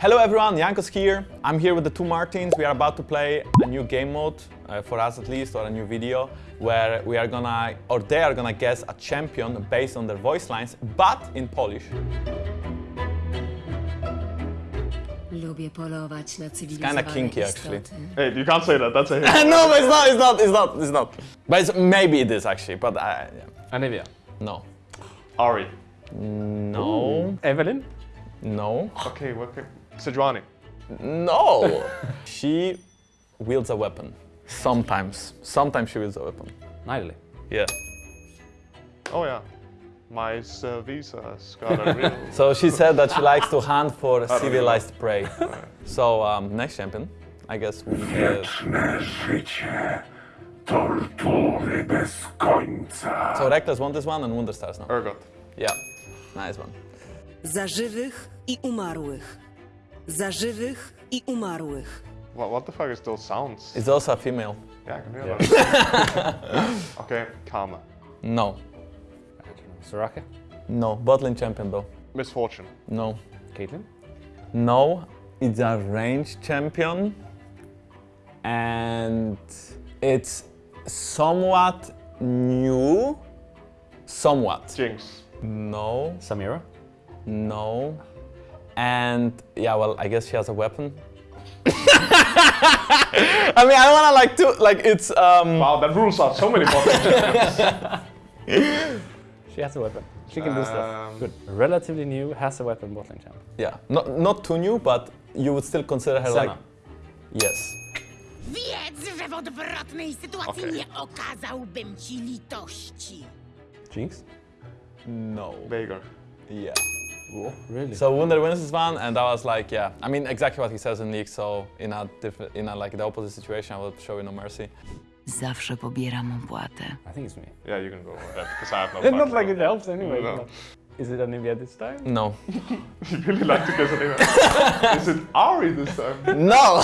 Hello everyone, Jankos here. I'm here with the two Martins. We are about to play a new game mode, uh, for us at least, or a new video, where we are gonna, or they are gonna guess a champion based on their voice lines, but in Polish. Lubię polować na cywilizowane kinky, actually. Hey, you can't say that. That's a hit. no, but it's not, it's not, it's not, it's not. But it's, maybe it is actually, but I, yeah. Anivia. no. Ahri. No, Evelynn. no, Okay, okay. Sejuani. no. she wields a weapon. Sometimes, sometimes she wields a weapon. Nidalee. Yeah. Oh yeah. My Visa's got a real. So she said that she likes to hunt for civilized prey. So um, next champion, I guess we. Uh, Wieczne życie, tortury bez końca. so Rekkles won this one and Wonderstars now. Urgot. Yeah, nice one. Za żywych i umarłych. Za żywych i umarłych. What, what the fuck is those sounds? It's also a female. yeah, I can hear that. okay, Karma. No, Soraka. no. Botlane champion though. Miss Fortune. No, Caitlyn. no. It's a range champion, and it's somewhat new. Somewhat. Jinx. No, Samira. no. And yeah, well, I guess she has a weapon. I mean, I don't wanna like to like it's um. Wow, that rules out so many buttons. She has a weapon. She can do stuff. Um, Good. Relatively new, has a weapon, botlane champ. Yeah, not not too new, but you would still consider her Senna. like yes. Wiedz, że w odwrotnej sytuacji Okej. nie okazałbym ci litości. Jinx. No. Veigar. Yeah. Oh, really? So Wunder wins this one, and I was like, yeah. I mean, exactly what he says in league. So in a different, in a like the opposite situation, I would show you no mercy. Zawsze pobieram opłatę. I think it's me. Yeah, you can go ahead because I have no. It's not like it helps anyway. No. Is it Anivia this time? No. You really like to guess it anyway. is it Ahri this time? No.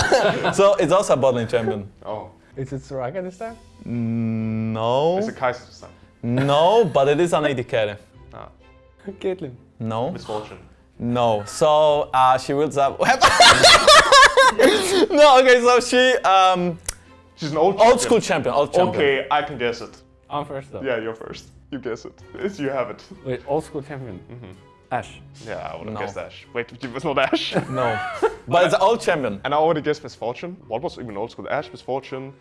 so it's also a botlane champion. Oh. Is it Soraka this time? No. Is it Kai'Sa this time? No, but it is an AD carry. Ah. Caitlyn. No. Miss Fortune. No. So uh, she wields up. no. Okay. So she um She's an old old champion. school champion. Old champion. Okay, I can guess it. I'm first though. Yeah, you're first. You guess it. It's, you have it. Wait, old school champion. Ashe. Yeah, I would have No. guessed Ashe. Wait, it was not Ashe. No. But it's an old champion. And I already guessed Miss Fortune. What was even old school? Ashe, Misfortune,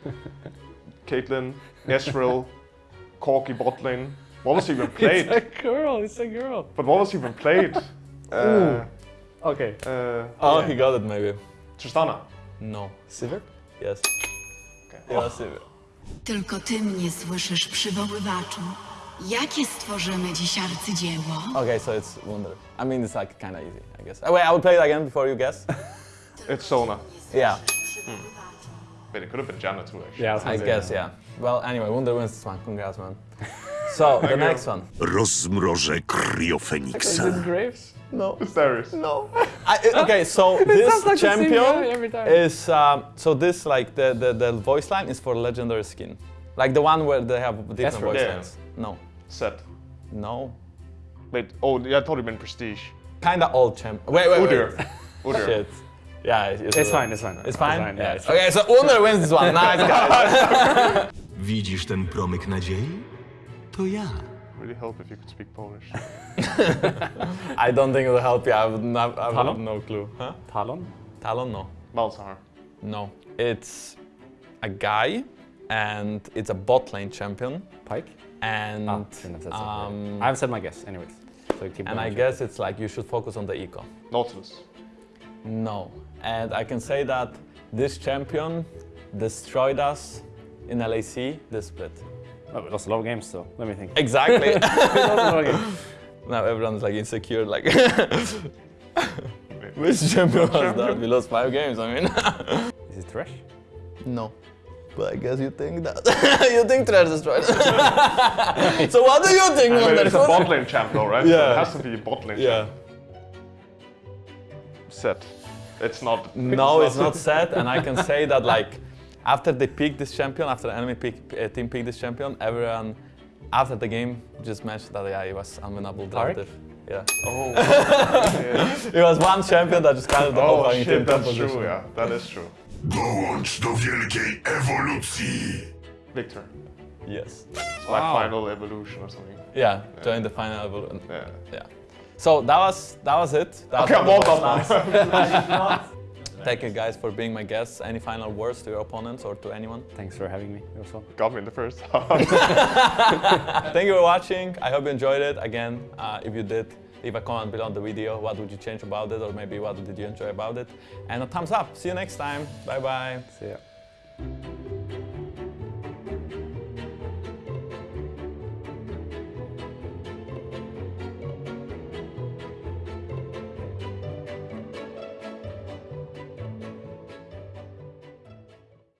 Caitlyn, Ezreal, Corki, Botlane. What was even played? It's played? a girl. It's a girl. But what was even played? Uh, Okay. uh, Oh, yeah. he got it maybe. Tristana. No. Sivir. Yes. Okay. Yeah, Sivir. Tylko ty mnie słyszysz, przywoływaczu. Jakie stworzymy dziś arcydzieło? Okay, so it's Wunder. I mean, it's like kind of easy, I guess. Oh, wait, I will play it again before you guess. It's Sona. yeah, Wait, it could have been Janna too, actually. Yeah, I I guess, yeah. Well, anyway, Wunder wins this one. Congrats, man. So, the you. next one. Rozmrożę Is kriofeniksa. it Graves? No. It's Darius. No. I, it- okay, so this like champion guy every time. is um, so this like the, the the voice line is for legendary skin, like the one where they have different Ezreal. voice Yeah. lines. No, Sett. no, Wait, oh, yeah, I thought you meant Prestige. kind of old champ. Wait, wait, Udyr. wait. Udyr. Shit. Yeah, it's, It's fine, it's fine. It's fine. yeah, Yeah. it's okay, so Wunder wins this one. Nice guys. Widzisz ten promyk nadziei? To ja. Really help if you could speak Polish. I don't think it will help you. I would not. I would have Talon? no clue. Huh? Talon. Talon? No. Malzahar. No. It's a guy, and it's a bot lane champion, Pyke. and Ah, shouldn't have said so. um, I haven't said my guess, anyways. So keep and. I guess it's like you should focus on the eco. Nautilus. No. And I can say that this champion destroyed us in LEC this split. Oh, we lost a lot of games, so let me think. Exactly. We lost a lot of games. now everyone's like insecure, like. Which champion was that? We lost five games, I mean. Is it Thresh? no. But I guess you think that. you think Thresh destroyed So what do you think, I mean, Wunder? it's a bot lane champ though, right? So Yeah. it has to be a bot lane Yeah. champ. Sett. It's not. No, it's not Sett, and I can say that like after they pick this champion, after the enemy pick, uh, team pick this champion, everyone after the game just mentioned that yeah, he was unwinnable Tarek? Yeah. Oh, yeah. It was one champion that just kind of the whole oh fucking team that's composition. true, yeah. That is true. Dołącz do wielkiej ewolucji. Viktor. Yes. It's my final evolution or something. Yeah, join the final evolution. Yeah. Yeah. So that was that was it. That Okay, I'm was all all done the now. Thank you guys for being my guests. Any final words to your opponents or to anyone? Thanks for having me. It was fun. Got me in the first. Thank you for watching. I hope you enjoyed it. Again, uh, if you did, leave a comment below the video. What would you change about it, or maybe what did you enjoy about it? And a thumbs up. See you next time. Bye bye. See ya.